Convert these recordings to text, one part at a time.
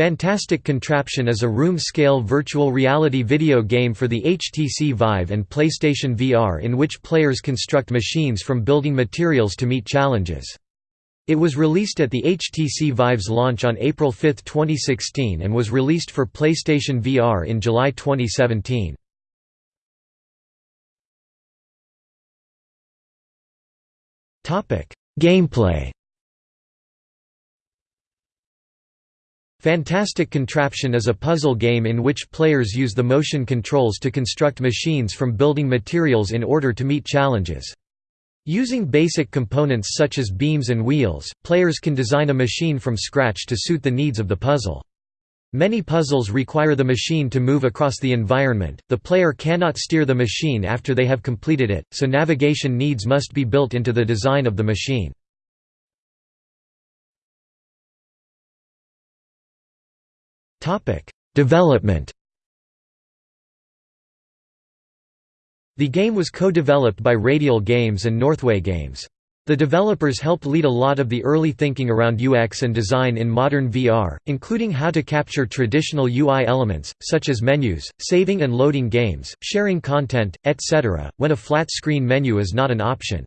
Fantastic Contraption is a room-scale virtual reality video game for the HTC Vive and PlayStation VR in which players construct machines from building materials to meet challenges. It was released at the HTC Vive's launch on April 5, 2016 and was released for PlayStation VR in July 2017. Gameplay Fantastic Contraption is a puzzle game in which players use the motion controls to construct machines from building materials in order to meet challenges. Using basic components such as beams and wheels, players can design a machine from scratch to suit the needs of the puzzle. Many puzzles require the machine to move across the environment, the player cannot steer the machine after they have completed it, so navigation needs must be built into the design of the machine. Development The game was co-developed by Radial Games and Northway Games. The developers helped lead a lot of the early thinking around UX and design in modern VR, including how to capture traditional UI elements, such as menus, saving and loading games, sharing content, etc., when a flat-screen menu is not an option.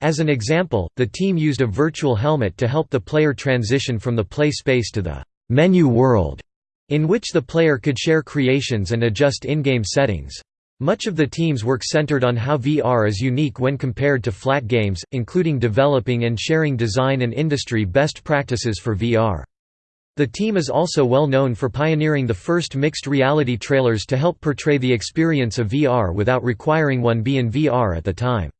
As an example, the team used a virtual helmet to help the player transition from the play space to the menu world in which the player could share creations and adjust in-game settings. Much of the team's work centered on how VR is unique when compared to flat games, including developing and sharing design and industry best practices for VR. The team is also well known for pioneering the first mixed reality trailers to help portray the experience of VR without requiring one be in VR at the time.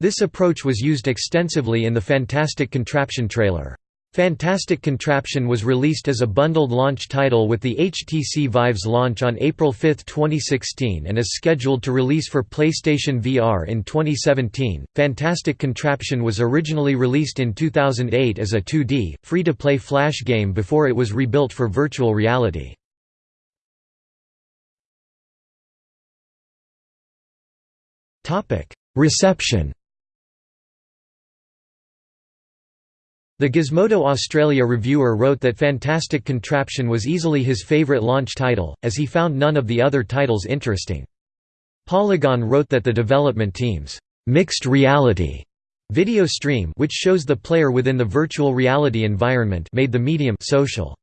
This approach was used extensively in the Fantastic Contraption trailer. Fantastic Contraption was released as a bundled launch title with the HTC Vive's launch on April 5, 2016 and is scheduled to release for PlayStation VR in 2017. Fantastic Contraption was originally released in 2008 as a 2D, free-to-play flash game before it was rebuilt for virtual reality. Reception The Gizmodo Australia reviewer wrote that Fantastic Contraption was easily his favourite launch title, as he found none of the other titles interesting. Polygon wrote that the development team's mixed reality video stream which shows the player within the virtual reality environment made the medium social.